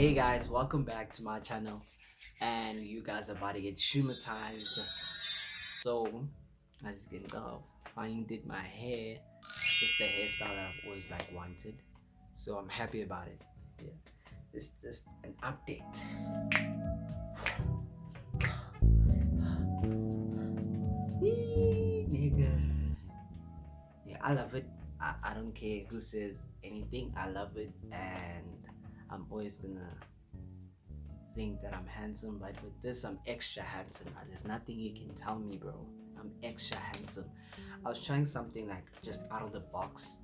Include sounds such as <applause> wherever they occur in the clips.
Hey guys, welcome back to my channel and you guys are about to get traumatized. So, I just can tell, uh, finally did my hair. It's the hairstyle that I've always like wanted. So I'm happy about it. Yeah. It's just an update. Nigga. Yeah, I love it. I, I don't care who says anything. I love it and I'm always gonna think that I'm handsome, but with this I'm extra handsome. Ah, there's nothing you can tell me, bro. I'm extra handsome. I was trying something like just out of the box,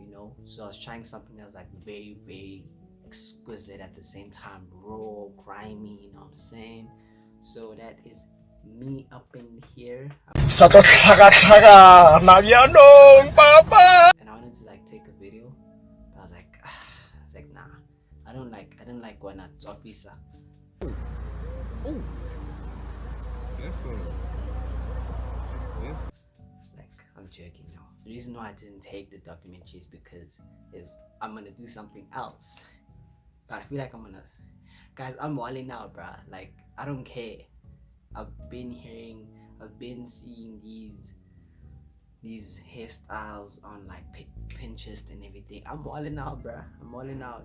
you know. So I was trying something that was like very, very exquisite at the same time, raw, grimy. You know what I'm saying? So that is me up in here. Sa to tlhaga-tlhaga na bjanong, papa! and I wanted to like take a video. But I was like, <sighs> I was like, nah, I don't like, I don't like when it's officer. Yes, sir. Yes. Like, I'm joking now. The reason why I didn't take the documentary is because is I'm gonna do something else. But I feel like I'm gonna, guys, I'm walling out, bruh. Like, I don't care. I've been hearing, I've been seeing these these hairstyles on like Pinterest and everything. I'm walling out, bruh. I'm walling out.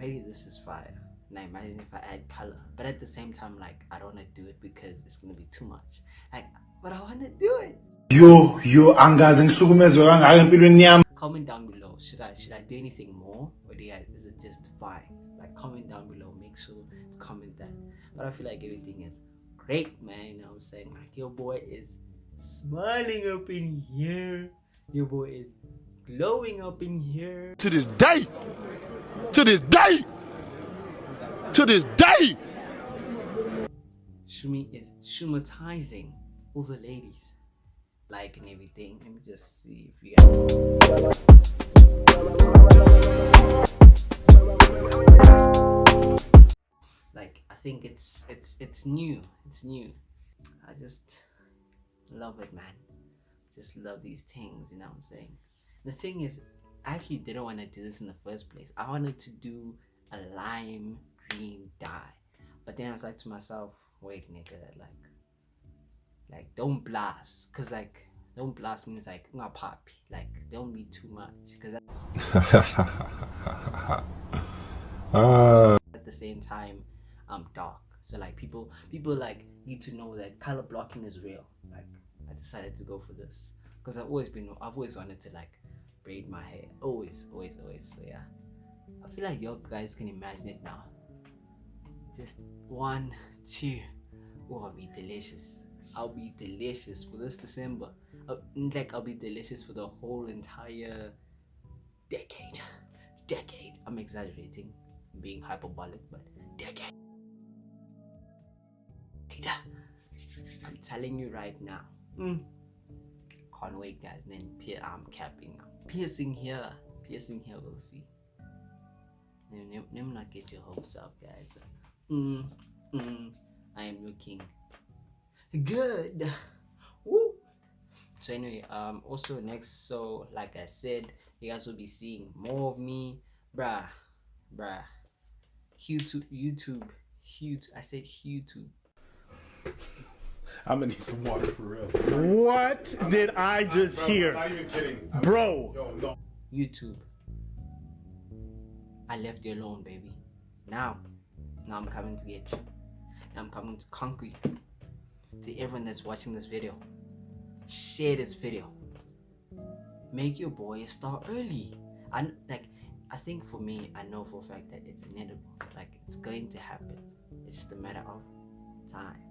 Maybe this is fire. Now imagine if I add color, but at the same time, like I don't want to do it because it's gonna be too much. Like, but I want to do it. Yo, yo, angazi ngihlukumezwe kangaka empilweni yami. Comment down below. Should I should I do anything more, or do you is it just fine? Like comment down below. Make sure to comment that. But I feel like everything is great, man. You know what I'm saying? Like your boy is smiling up in here. Your boy is glowing up in here. to this day, to this day, to this day. Shumi is shumatizing all the ladies, like and everything. Let me just see if you guys. Like I think it's it's it's new. It's new. I just love it, man. Just love these things. You know what I'm saying? The thing is, I actually didn't want to do this in the first place. I wanted to do a lime green dye, but then I was like to myself, wait, nigga, like, like don't blast, cause like don't blast means like not poppy, like don't be too much, cause <laughs> ah. at the same time I'm dark. So like people people like need to know that color blocking is real. Like I decided to go for this because I've always been I've always wanted to like braid my hair. Always, always, always. So yeah. I feel like you guys can imagine it now. Just one, two. Oh, I'll be delicious. I'll be delicious for this December. I'll, like I'll be delicious for the whole entire decade. Decade. I'm exaggerating, being hyperbolic, but decade. I'm telling you right now. Mm. Can't wait, guys. Then pier- I'm capping now. Piercing here, piercing here. We'll see. Let me- not get your hopes up, guys. Mm, mm, I am looking good. Woo. So anyway, um, also next, so like I said, you guys will be seeing more of me, bruh, bruh. YouTube, YouTube, huge. I said YouTube. I'm gonna need some water for real. What did I just hear? Not even kidding. Bro. Yo, no. YouTube. I left you alone, baby. Now, now I'm coming to get you. Now I'm coming to conquer you. To everyone that's watching this video, share this video. Make your boy a star early. I like. I think for me, I know for a fact that it's inevitable. Like it's going to happen. It's just a matter of time.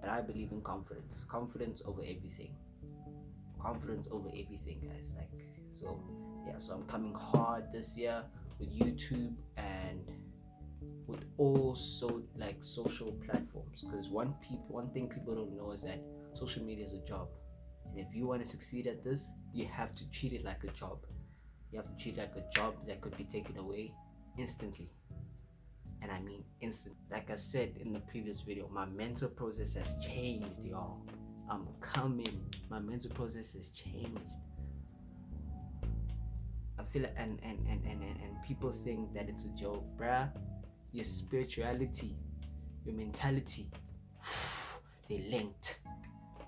But I believe in confidence. Confidence over everything. Confidence over everything guys. Like so yeah so i'm coming hard this year with youtube and with all so like social platforms. Because one people one thing people don't know is that social media is a job. And if you want to succeed at this you have to treat it like a job. You have to treat it like a job that could be taken away instantly and I mean instant. Like I said in the previous video, my mental process has changed, y'all. I'm coming. My mental process has changed. I feel like, and and, and, and, and and people think that it's a joke, bruh. your spirituality, your mentality, <sighs> they linked.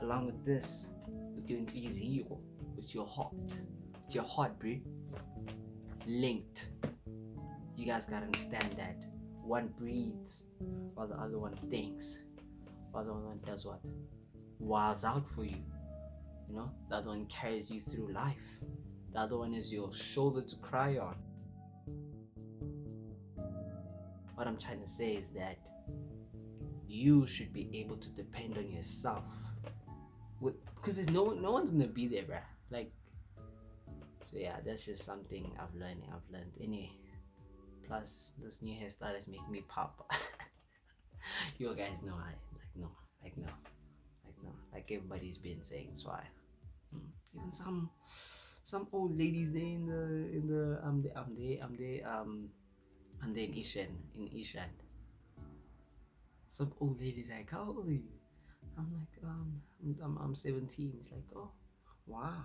Along with this, with your inhliziyo, with your heart, with your heart, bro, linked. You guys gotta understand that one breathes while the other one thinks, while the other one does what? Wiles out for you. You know, the other one carries you through life. The other one is your shoulder to cry on. What I'm trying to say is that you should be able to depend on yourself. With because there's no one no one's gonna be there, bruh. Like so yeah, that's just something I've learned. I've learned anyway. Plus, this new hairstyle is making me pop. <laughs> you guys know I like no, like no, like no, like everybody's been saying. So I, mm, even some some old ladies there in the in the um the um they um they um and then Ishan in Ishan. Some old ladies like, how old are you? I'm like, um, I'm, I'm, I'm 17. It's like, oh, wow.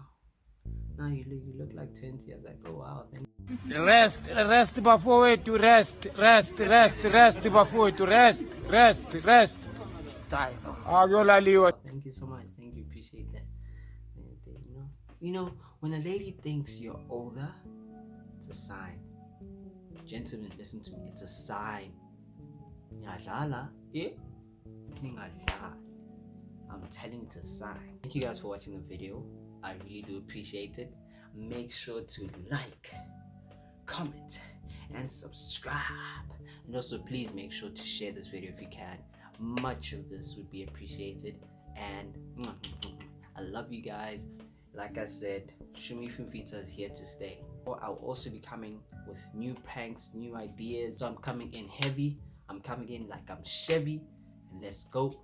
Now you look, you look like 20. I was like, oh wow, thank Rest, rest before to rest, rest, rest, rest before to rest, rest, rest. Time. Ah, Agiolaliwa. Thank you so much. Thank you. Appreciate that. You know, you know, when a lady thinks you're older, it's a sign. Gentlemen, listen to me. It's a sign. Ningadlali. I'm telling you, it's a sign. Thank you guys for watching the video. I really do appreciate it. Make sure to like, comment, and subscribe. And also, please make sure to share this video if you can. Much of this would be appreciated. And <laughs> I love you guys. Like I said, Shumi Finfita is here to stay. I'll also be coming with new pranks, new ideas. So I'm coming in heavy. I'm coming in like I'm Chevy. And let's go.